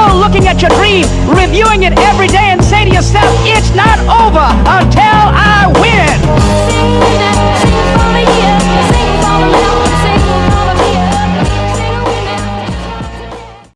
still looking at your dream, reviewing it every day and say to yourself, it's not over until